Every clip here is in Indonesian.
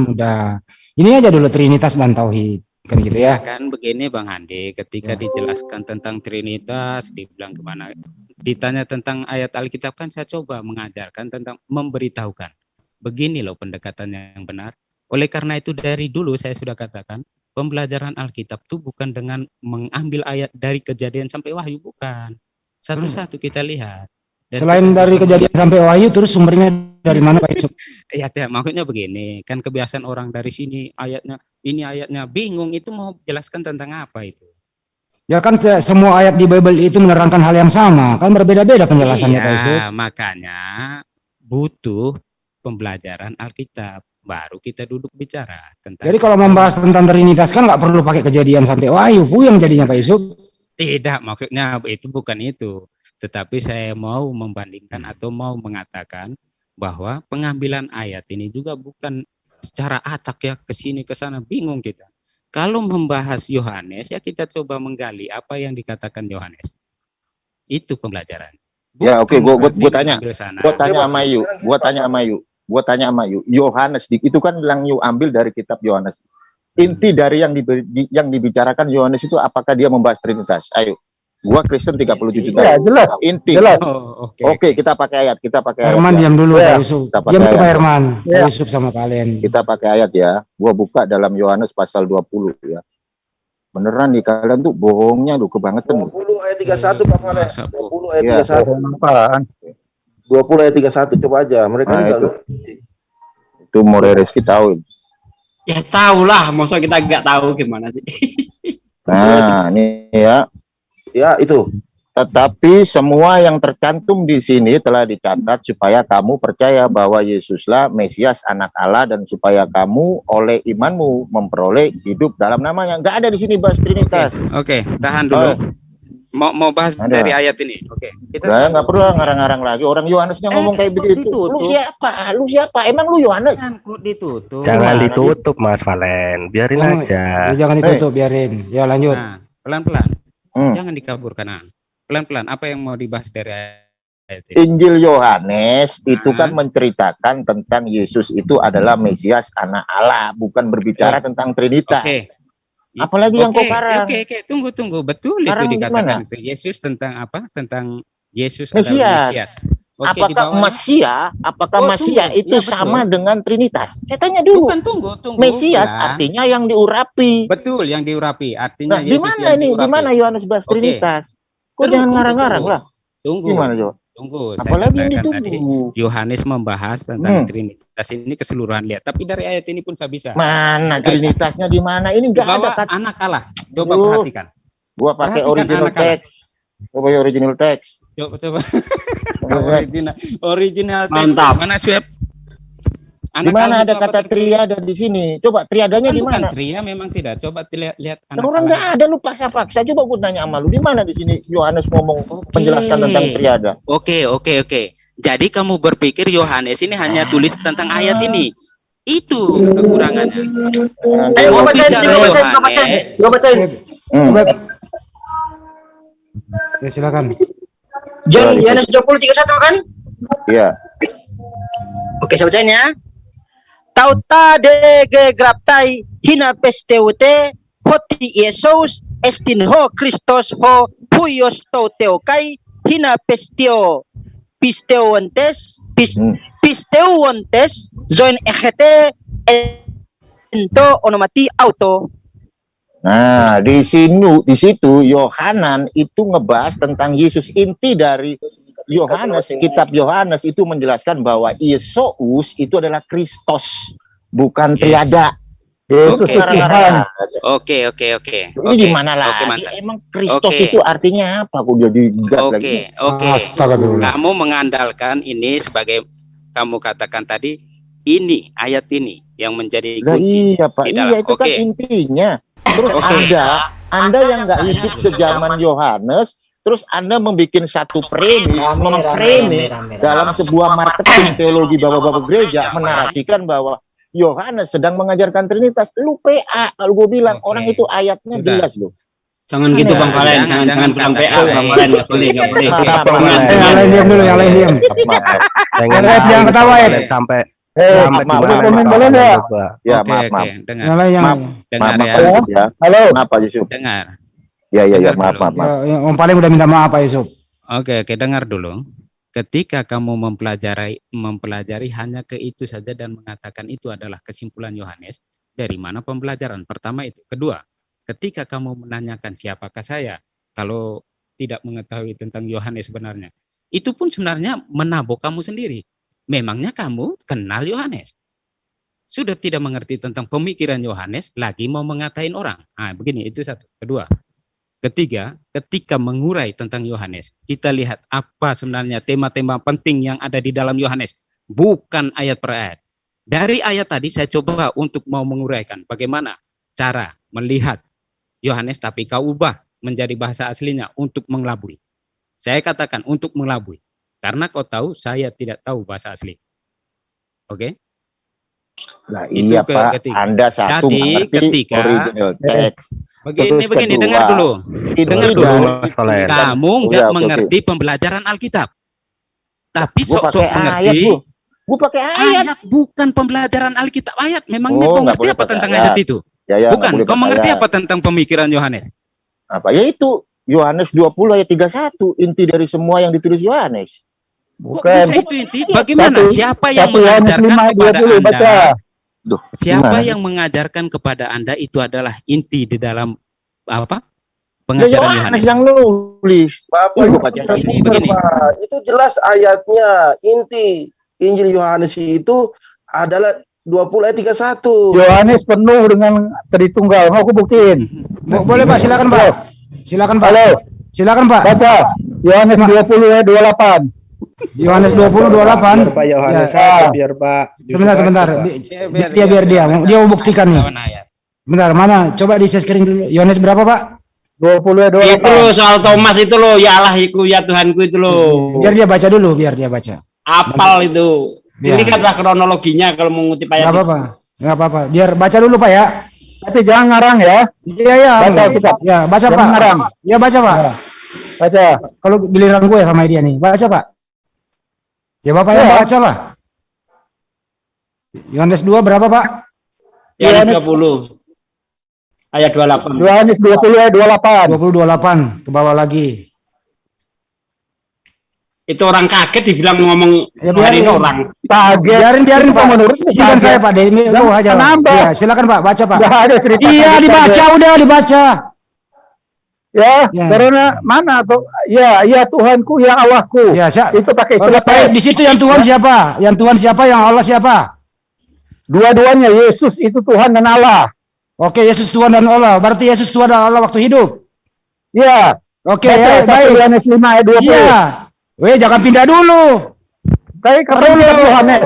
udah. Ini aja dulu Trinitas dan Tauhid kan gitu ya? Kan begini Bang Handi ketika ya. dijelaskan tentang Trinitas dibilang ke mana ditanya tentang ayat Alkitab kan saya coba mengajarkan tentang memberitahukan. Begini loh pendekatannya yang benar. Oleh karena itu dari dulu saya sudah katakan pembelajaran Alkitab itu bukan dengan mengambil ayat dari kejadian sampai wahyu bukan. Satu-satu kita lihat. Dan selain dari kejadian sampai wahyu terus sumbernya dari mana Pak Yusuf? Iya, ya, maksudnya begini, kan kebiasaan orang dari sini ayatnya, ini ayatnya bingung itu mau jelaskan tentang apa itu? Ya kan tidak semua ayat di Bible itu menerangkan hal yang sama, kan berbeda-beda penjelasannya iya, Pak Yusuf. makanya butuh pembelajaran Alkitab baru kita duduk bicara tentang Jadi kalau membahas tentang Trinitas kan nggak perlu pakai kejadian sampai wahyu yang jadinya Pak Yusuf. Tidak, maksudnya itu bukan itu. Tetapi saya mau membandingkan atau mau mengatakan bahwa pengambilan ayat ini juga bukan secara acak ya ke sini ke sana bingung kita. Kalau membahas Yohanes ya kita coba menggali apa yang dikatakan Yohanes. Itu pembelajaran. Bukan ya oke, okay. gua, gua, gua tanya, gua tanya sama Yu, gua tanya sama Yu, gua tanya sama Yu. Yohanes itu kan yang Yu ambil dari kitab Yohanes. Inti dari yang di, yang dibicarakan Yohanes itu apakah dia membahas Trinitas? Ayo. Gua Kristen 37 tahun. Ya, jelas. Inti. Jelas. Oh, Oke, okay, okay, kita pakai ayat, kita pakai ayat. Herman ya. diam dulu ya. Yusuf. Kita pakai diam ayat. Herman. Ya. Yusuf sama kalian. Kita pakai ayat ya. Gua buka dalam Yohanes pasal 20 ya. Beneran nih kalian tuh bohongnya lu kebangetan. 20 ayat 31 Pak Valen. 20 ayat ya. 31. Apaan? 20 ayat 31 coba aja. Mereka nah, enggak itu. Itu More Reski tahu. Ya tahu lah, masa kita enggak tahu gimana sih. Nah, ini ya Ya, itu. Tetapi semua yang tercantum di sini telah dicatat supaya kamu percaya bahwa Yesuslah Mesias anak Allah dan supaya kamu oleh imanmu memperoleh hidup dalam namanya. Enggak ada di sini bahas Trinitas. Oke, okay, okay, tahan dulu. Oh. Mau mau bahas ada. dari ayat ini. Oke. Okay, kita nah, nggak perlu ngarang-ngarang lagi. Orang Yohanesnya eh, ngomong kayak begitu. Ditutup. Lu siapa? Lu siapa? Emang lu Yohanes? ditutup. Jangan ditutup Mas Valen. Biarin oh, aja. Jangan ditutup, hey. biarin. Ya lanjut. Nah, pelan-pelan hmm. jangan dikaburkan nah, pelan-pelan apa yang mau dibahas dari ayat? Injil Yohanes nah. itu kan menceritakan tentang Yesus itu adalah Mesias anak Allah bukan berbicara okay. tentang Trinitas okay. apalagi okay. yang kau karang oke okay, oke okay. tunggu tunggu betul karang itu dikatakan itu Yesus tentang apa tentang Yesus Mesias, adalah Mesias Oke, apakah Masia, apakah oh, tunggu. itu ya, sama dengan Trinitas? Saya tanya dulu. Bukan tunggu, tunggu. Mesias ya. artinya yang diurapi. Betul, yang diurapi. Artinya nah, Yesus di mana ini? Di mana Yohanes bahas Trinitas? Kok jangan ngarang-ngarang lah. Tunggu. Gimana, Jo? Tunggu. Apalagi ini tunggu. Yohanes membahas tentang hmm. Trinitas ini keseluruhan lihat. Tapi dari ayat ini pun saya bisa. Mana Trinitasnya di mana? Ini enggak ada kata. anak Allah. Coba uh, perhatikan. Gua pakai original text. Coba original text. Coba coba. original original Mantap. Mana swab? Di mana ada kata triada di sini? Coba triadanya di mana? Tria memang tidak. Coba lihat lihat anak Orang nggak ada lu paksa-paksa. Coba gue tanya sama lu di mana di sini Yohanes ngomong okay. menjelaskan tentang triada. Oke, okay, oke, okay, oke. Okay. Jadi kamu berpikir Yohanes ini hanya tulis tentang ayat ini. Itu kekurangannya. Ayo gue bacain, gue bacain, gue bacain. Gue bacain. Hmm. Ya silakan. John Yohanes 20 31 kan? Iya. Oke, saya bacain ya. Tauta de ge graptai hina pesteute hoti Yesus estin ho Christos ho huios teokai hina pestio pisteuontes pis, hmm. pisteuontes zoin egete ento onomati auto Nah, di sini di situ Yohanan itu ngebahas tentang Yesus inti dari Yohanes, kitab Yohanes itu menjelaskan bahwa Yesus itu adalah Kristus, bukan yes. triada. Yesus oke oke oke oke Ini di mana lah? Okay, Emang Kristus okay. itu artinya apa? Aku jadi Oke okay, oke. Okay. Kamu mengandalkan ini sebagai kamu katakan tadi ini ayat ini yang menjadi kunci. Iya Pak. Iya itu okay. kan intinya. Terus okay. Anda, Anda yang nggak hidup sejaman Yohanes, terus Anda membuat satu premis, mempremis dalam sebuah marketing teologi bapak-bapak gereja menarasikan bahwa Yohanes sedang mengajarkan Trinitas. Lu PA kalau gue bilang okay. orang itu ayatnya Udah. jelas loh. Jangan gitu Bang Valen, jangan jangan jangan PA Bang Valen enggak boleh, enggak boleh. Yang lain diam dulu, yang lain diam. Yang lain jangan ketawa ya. Sampai Eh, maaf, maaf, maaf, Pak? maaf, Ya. Ya, Oke, maaf, oke, maaf. dengar. Yang Maaf. Dengar Maaf, ya. Yusuf ya. Halo. Maaf, Pak Yusuf. Dengar. Ya, ya, ya, Dengar maaf, dulu. maaf, maaf. ya, yang Om Paling udah minta maaf Pak Yusuf. Oke, oke, dengar dulu. Ketika kamu mempelajari mempelajari hanya ke itu saja dan mengatakan itu adalah kesimpulan Yohanes, dari mana pembelajaran? Pertama itu. Kedua, ketika kamu menanyakan siapakah saya, kalau tidak mengetahui tentang Yohanes sebenarnya, itu pun sebenarnya menabok kamu sendiri. Memangnya kamu kenal Yohanes? Sudah tidak mengerti tentang pemikiran Yohanes, lagi mau mengatain orang. Ah, begini, itu satu. Kedua, Ketiga, ketika mengurai tentang Yohanes, kita lihat apa sebenarnya tema-tema penting yang ada di dalam Yohanes, bukan ayat per ayat. Dari ayat tadi saya coba untuk mau menguraikan bagaimana cara melihat Yohanes tapi kau ubah menjadi bahasa aslinya untuk mengelabui. Saya katakan untuk mengelabui. Karena kau tahu saya tidak tahu bahasa asli. Oke? Nah, Itu iya, ke- Pak. ketiga. Anda satu Jadi, mengerti ketika- original text. Begini Terus begini kedua, dengar dulu. Itu Dengar dulu. Kamu Udah, nggak oke, mengerti pembelajaran Alkitab. Tapi sok-sok ayat, mengerti. Bu. Gua pakai ayat. Ayat bukan pembelajaran Alkitab. Ayat memangnya Oh, kau boleh apa tentang ayat. ayat itu? Ya, ya, bukan. Kau mengerti ayat. apa tentang pemikiran Yohanes? Apa? Yaitu Yohanes 20 ayat 31 inti dari semua yang ditulis Yohanes. Kok Bukan. bisa itu inti? Bagaimana? Satu- Siapa yang Satu mengajarkan 5 ayat kepada 20 Anda? baca. Duh, Siapa gimana? yang mengajarkan kepada Anda itu adalah inti di dalam apa? Ya, Pengajaran Yohanes Yohanes. yang nulis. Bapak gua baca. Ini begini. Itu jelas ayatnya inti Injil Yohanes itu adalah 20 ayat 31. Yohanes penuh dengan Tritunggal. Mau aku buktiin. Bo- Boleh Pak, silakan Pak. Silakan Pak. Halo, Silakan Pak. baca. Yohanes 20 ayat 28. Yohanes 20 28. Biar Pak Yohanes Ya. biar Pak. Sebentar sebentar. Bi- biar Dia biar dia dia mau buktikan nih. Bentar, mana? Coba di share screen dulu. Yohanes berapa, Pak? 20 ayat Itu 28. loh soal Thomas itu loh, ya Allah iku ya Tuhanku itu loh. Biar dia baca dulu, biar dia baca. Apal itu. Ya. Ini kata kronologinya kalau mengutip ayat. Enggak apa-apa. Enggak apa-apa. Biar baca dulu, Pak ya. Tapi jangan ngarang ya. Iya, iya. Baca. Ya, baca, Jangan Pak. ngarang. Ya, baca, Pak. Baca. Kalau giliran gue sama dia nih, baca, Pak. Ya, Bapak yang Ya. baca lah. Yohanes 2 berapa, Pak? Ya 20. Ayat 28. Yohanes 20 ayat 28. 20 28 ke bawah lagi. Itu orang kaget dibilang ngomong Ya, biarin. orang. Kaget. Biarin, biarin, Pak. menurut Izinkan saya, Pak. Demi lu aja. Iya, silakan, Pak. Baca, Pak. Enggak ada cerita. Iya, dibaca udah, dibaca. Ya, Ya. karena mana tuh? Ya, ya Tuhanku, ya Allahku. Ya. Itu pakai istilah. Di situ yang Tuhan siapa? Yang Tuhan siapa? Yang Allah siapa? Dua-duanya Yesus itu Tuhan dan Allah. Oke, Yesus Tuhan dan Allah. Berarti Yesus Tuhan dan Allah waktu hidup. Ya. Oke, ya, baik. Yohanes 5 ayat 20. Iya. Weh, jangan pindah dulu. Baik, kata Yohanes.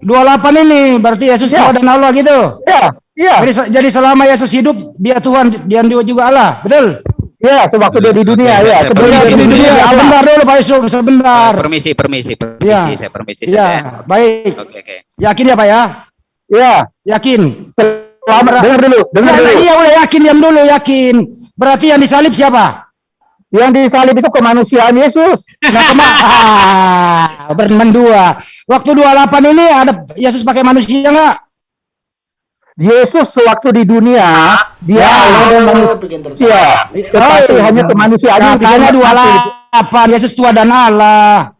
28 ini berarti Yesus Ya. Tuhan dan Allah gitu. Ya, ya. Jadi, jadi selama Yesus hidup, dia Tuhan, dia juga Allah. Betul? Ya, sewaktu dia di dunia ya. saya- Sebelum saya dia di dunia dunia. Sebentar dulu Pak Yusuf, sebentar. Permisi, permisi, permisi, Iya. saya permisi ya. Ya, baik. Oke, oke. Yakin ya Pak ya? Ya, Yakin. selamat. Dengar dulu, dengar Ya, dulu. iya udah yakin, diam dulu, yakin. Berarti yang disalib siapa? Yang disalib itu kemanusiaan Yesus. Nah, kema ah, mendua. Waktu 28 ini ada Yesus pakai manusia enggak? Yesus sewaktu di dunia, dia Allah dan manusia. Tetapi Oh, hanya kemanusiaan Katanya 28, Yesus Tuhan dan Allah.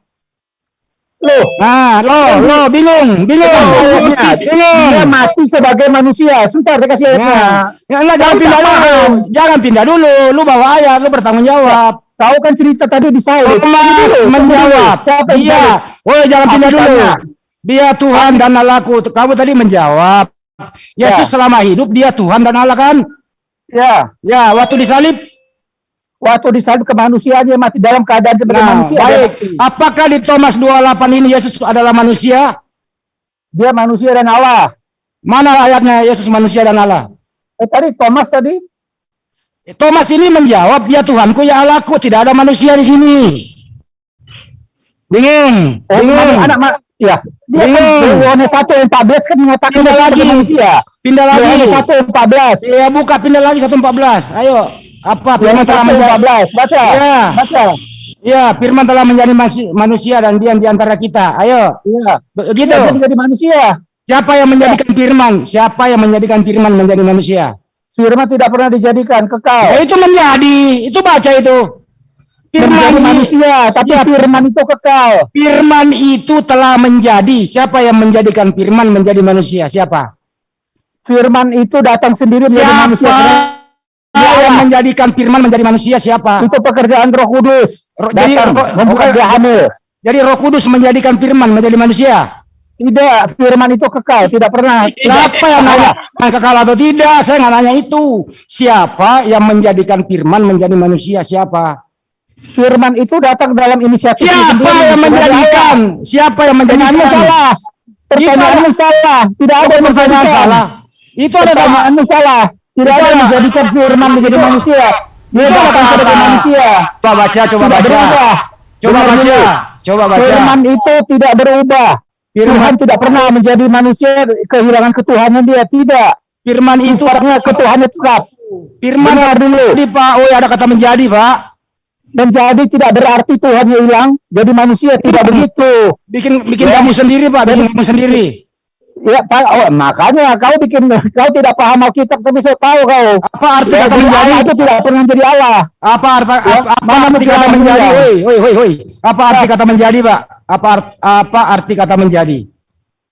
Loh, Nah, lo, lo bingung, bingung, bingung. dia mati sebagai manusia. Sebentar, saya kasih ayatnya. Nah, ya enggak jangan pindah dulu. Jangan pindah dulu. Lu bawa ayat, lu bertanggung jawab. Tahu kan cerita tadi di salib? Thomas menjawab. Siapa yang Iya. Woi, jangan Apa pindah dulu. Dia Tuhan dan Allahku. Kamu tadi menjawab. Yesus Ya. selama hidup dia Tuhan dan Allah kan? Ya, Ya, waktu disalib. waktu disalib kemanusiaannya mati dalam keadaan sebagai Nah, manusia. baik. Apakah di Thomas 28 ini Yesus adalah manusia? dia manusia dan Allah. Mana ayatnya Yesus manusia dan Allah? Eh, tadi Thomas tadi Thomas ini menjawab, ya Tuhanku, ya Allahku, tidak ada manusia di sini. Bingung, Oh, bingung. anak ya. Dia kan Bingung. Yohanes 1 ayat 14 kan mengatakan Pindah lagi. manusia. Pindah lagi. Yohanes 1 ayat 14. Ya, buka pindah lagi 114. Ayo. Apa firman Yohanes 1 telah menjadi 14. Baca. Ya. Baca. Ya, firman telah menjadi manusia dan diam di antara kita. Ayo. Iya. Begitu. Dia menjadi manusia. Siapa yang menjadikan firman? Siapa yang menjadikan firman menjadi manusia? Firman tidak pernah dijadikan Ya, kekal. itu menjadi, itu baca itu. Firman manusia, tapi Iya. firman itu kekal. Firman itu telah menjadi. Siapa yang menjadikan firman menjadi manusia? Siapa? Firman itu datang sendiri menjadi manusia. Siapa yang menjadikan firman menjadi manusia? Siapa? Itu pekerjaan Roh Kudus. Roh- jadi membuka dia. Jadi Roh Kudus menjadikan firman menjadi manusia. Tidak, firman itu kekal, tidak pernah. Siapa yang nanya? Yang kekal atau tidak? Saya nggak nanya itu. Siapa yang menjadikan firman menjadi manusia? Siapa? Firman itu datang dalam inisiatif Siapa sendiri. yang menjadikan? Siapa yang Pertanyaanmu menjadikan? salah. Pertanyaanmu salah. Tidak ada yang pertanyaan salah. Itu ada Pertanyaanmu salah. Tidak ada yang menjadikan firman menjadi manusia. Dia datang sebagai manusia. Coba baca, coba Tidak baca. berubah. Coba Dengar baca. dulu. Coba baca. Firman itu tidak berubah. Firman- Tuhan tidak pernah menjadi manusia kehilangan ketuhanan dia tidak. Firman itu Sifatnya ketuhanan tetap. firman dulu. Jadi Pak, oh ada kata menjadi Pak. Menjadi tidak berarti Tuhannya hilang. Jadi manusia tidak begitu. Bikin bikin Ya. kamu sendiri Pak, bikin kamu sendiri. Ya, Pak, oh, makanya kau bikin kau tidak paham Alkitab tapi saya tahu kau. Apa arti Ya, kata jadi menjadi? Allah itu tidak pernah jadi Allah. Apa arti Ya, apa, apa arti kata menjadi? Woi, woi, woi, woi. Apa arti kata menjadi, Pak? Apa art- apa arti kata menjadi?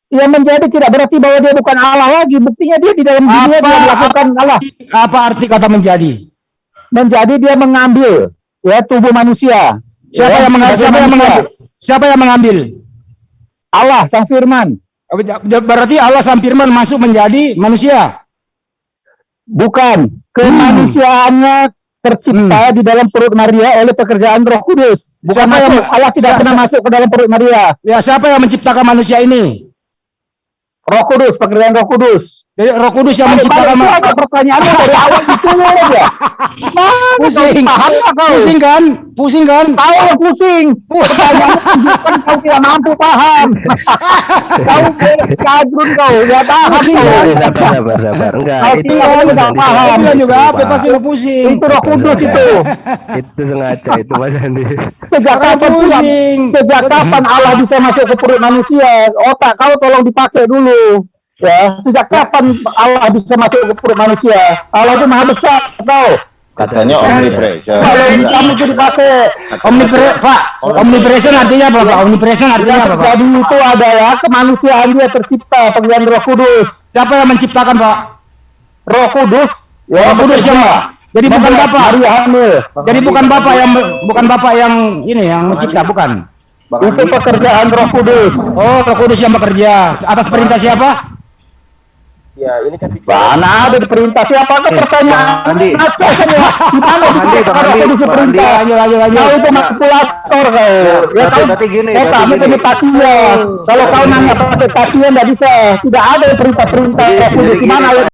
Ya menjadi tidak berarti bahwa dia bukan Allah lagi. Buktinya dia di dalam dunia Apa- dia melakukan Allah. Apa arti kata menjadi? Menjadi dia mengambil ya tubuh manusia. Siapa Ya, yang mengambil? Siapa yang mengambil? Siapa yang mengambil? Allah sang firman. Berarti Allah sang firman masuk menjadi manusia. Bukan Hmm. kemanusiaannya tercipta di dalam perut Maria oleh pekerjaan Roh Kudus. Bukan Siapa yang-. Allah tidak siapa- pernah masuk ke dalam perut Maria. Ya, siapa yang menciptakan manusia ini? Roh Kudus, pekerjaan Roh Kudus. Jadi Roh Kudus yang menciptakan itu manusia. ada pertanyaannya dari awal itu aja. Mana Pusing. kau? Pusing kan? Pusing kan? Tahu pusing. Pertanyaannya kau tidak mampu paham. kau kadrun kau, ya paham Pusing kan? sabar sabar sabar enggak Kau itu tidak paham. Dia bilang juga apa? Pasti lo pusing. Itu Roh Kudus itu. itu sengaja itu Mas Andi Sejak kapan pusing. Sejak kapan Allah bisa masuk ke perut manusia? Otak kau tolong dipakai dulu. Ya, sejak kapan Allah bisa masuk ke perut manusia? Allah itu maha besar, kau. Katanya omnipresent. Kalau kamu itu dipakai, Omnipre Pak, omnipresent artinya apa, Pak? Omnipresent artinya apa, Pak? terjadi itu adalah kemanusiaan dia tercipta pekerjaan Roh Kudus. Siapa yang menciptakan, Pak? Roh Kudus, ya, Roh Kudus siapa? Jadi bukan Bapak. Maria hamil. Jadi bukan Bapak yang bukan Bapak yang ini yang mencipta, bukan. Itu pekerjaan Roh Kudus. Oh, Roh Kudus yang bekerja atas perintah siapa? Ya, ini kan. Mana ada perintah siapa pertanyaan? Andi. Ngaco kan ya? Gimana Bang Andi, Bang Andi, perintah? Lanjut, lanjut, lanjut. Kau itu manipulator kau. Ya berarti- kau, eh, berarti kamu gini. punya pasien. Kalau kau nanya pakai pasien nggak bisa. Tidak ada perintah-perintah Gimana gini. ayat